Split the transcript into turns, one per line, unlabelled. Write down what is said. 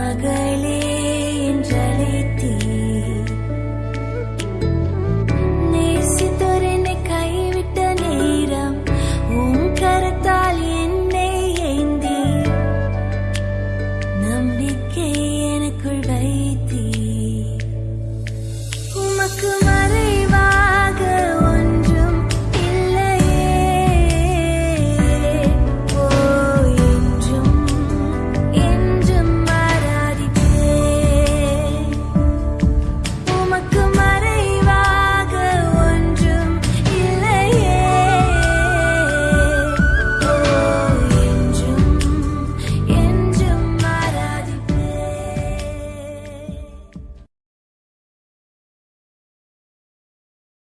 My girl